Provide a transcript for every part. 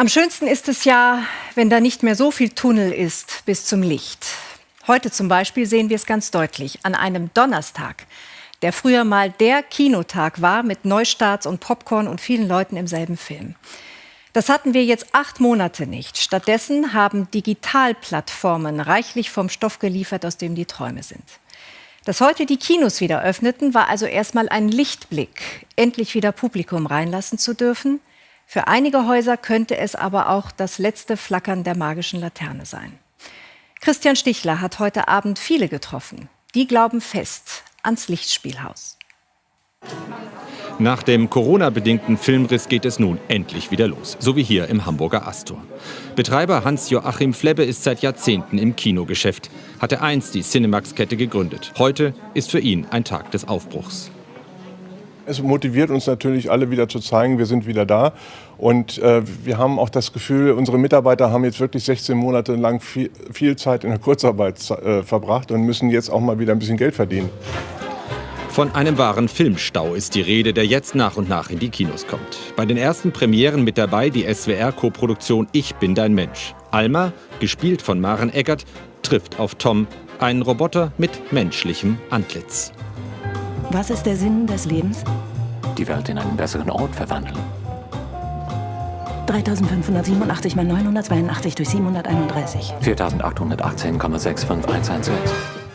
Am schönsten ist es ja, wenn da nicht mehr so viel Tunnel ist bis zum Licht. Heute zum Beispiel sehen wir es ganz deutlich an einem Donnerstag, der früher mal der Kinotag war mit Neustarts und Popcorn und vielen Leuten im selben Film. Das hatten wir jetzt acht Monate nicht. Stattdessen haben Digitalplattformen reichlich vom Stoff geliefert, aus dem die Träume sind. Dass heute die Kinos wieder öffneten, war also erstmal ein Lichtblick, endlich wieder Publikum reinlassen zu dürfen. Für einige Häuser könnte es aber auch das letzte Flackern der magischen Laterne sein. Christian Stichler hat heute Abend viele getroffen. Die glauben fest ans Lichtspielhaus. Nach dem Corona-bedingten Filmriss geht es nun endlich wieder los, so wie hier im Hamburger Astor. Betreiber Hans-Joachim Flebbe ist seit Jahrzehnten im Kinogeschäft, hatte einst die Cinemax-Kette gegründet. Heute ist für ihn ein Tag des Aufbruchs. Es motiviert uns natürlich alle wieder zu zeigen, wir sind wieder da. Und äh, wir haben auch das Gefühl, unsere Mitarbeiter haben jetzt wirklich 16 Monate lang viel, viel Zeit in der Kurzarbeit äh, verbracht und müssen jetzt auch mal wieder ein bisschen Geld verdienen. Von einem wahren Filmstau ist die Rede, der jetzt nach und nach in die Kinos kommt. Bei den ersten Premieren mit dabei die SWR-Koproduktion Ich bin dein Mensch. Alma, gespielt von Maren Eggert, trifft auf Tom, einen Roboter mit menschlichem Antlitz. Was ist der Sinn des Lebens? Die Welt in einen besseren Ort verwandeln. 3587 mal 982 durch 731. 4818,65116.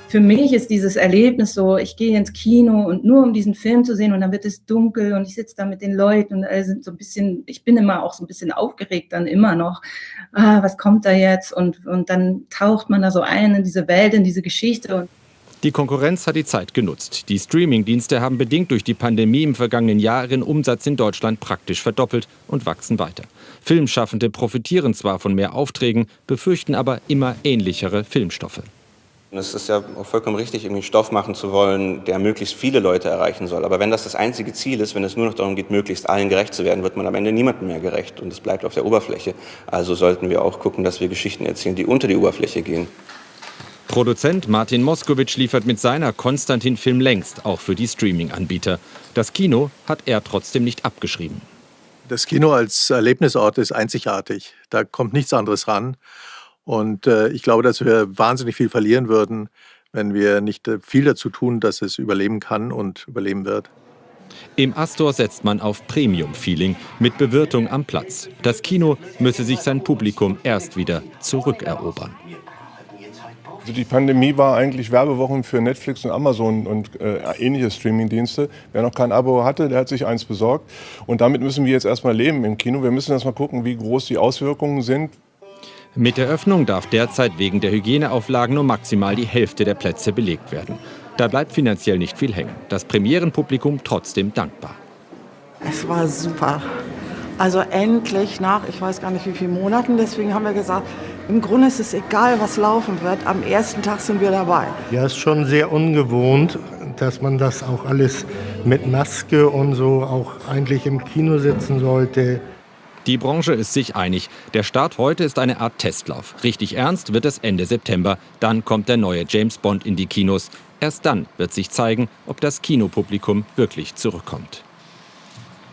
Für mich ist dieses Erlebnis so, ich gehe ins Kino und nur um diesen Film zu sehen und dann wird es dunkel und ich sitze da mit den Leuten und alle sind so ein bisschen, ich bin immer auch so ein bisschen aufgeregt dann immer noch. Ah, was kommt da jetzt? Und, und dann taucht man da so ein in diese Welt, in diese Geschichte. Und die Konkurrenz hat die Zeit genutzt. Die Streaming-Dienste haben bedingt durch die Pandemie im vergangenen Jahr ihren Umsatz in Deutschland praktisch verdoppelt und wachsen weiter. Filmschaffende profitieren zwar von mehr Aufträgen, befürchten aber immer ähnlichere Filmstoffe. Es ist ja auch vollkommen richtig, irgendwie Stoff machen zu wollen, der möglichst viele Leute erreichen soll. Aber wenn das das einzige Ziel ist, wenn es nur noch darum geht, möglichst allen gerecht zu werden, wird man am Ende niemandem mehr gerecht und es bleibt auf der Oberfläche. Also sollten wir auch gucken, dass wir Geschichten erzählen, die unter die Oberfläche gehen. Produzent Martin Moskowitsch liefert mit seiner Konstantin-Film längst auch für die Streaming-Anbieter. Das Kino hat er trotzdem nicht abgeschrieben. Das Kino als Erlebnisort ist einzigartig. Da kommt nichts anderes ran. Und äh, ich glaube, dass wir wahnsinnig viel verlieren würden, wenn wir nicht äh, viel dazu tun, dass es überleben kann und überleben wird. Im Astor setzt man auf Premium-Feeling mit Bewirtung am Platz. Das Kino müsse sich sein Publikum erst wieder zurückerobern. Also die Pandemie war eigentlich Werbewochen für Netflix und Amazon und äh, ähnliche Streamingdienste. Wer noch kein Abo hatte, der hat sich eins besorgt. Und damit müssen wir jetzt erstmal leben im Kino. Wir müssen erstmal gucken, wie groß die Auswirkungen sind. Mit der Öffnung darf derzeit wegen der Hygieneauflagen nur maximal die Hälfte der Plätze belegt werden. Da bleibt finanziell nicht viel hängen. Das Premierenpublikum trotzdem dankbar. Es war super. Also endlich nach, ich weiß gar nicht wie vielen Monaten, deswegen haben wir gesagt, im Grunde ist es egal, was laufen wird. Am ersten Tag sind wir dabei. Ja, ist schon sehr ungewohnt, dass man das auch alles mit Maske und so auch eigentlich im Kino sitzen sollte. Die Branche ist sich einig. Der Start heute ist eine Art Testlauf. Richtig ernst wird es Ende September. Dann kommt der neue James Bond in die Kinos. Erst dann wird sich zeigen, ob das Kinopublikum wirklich zurückkommt.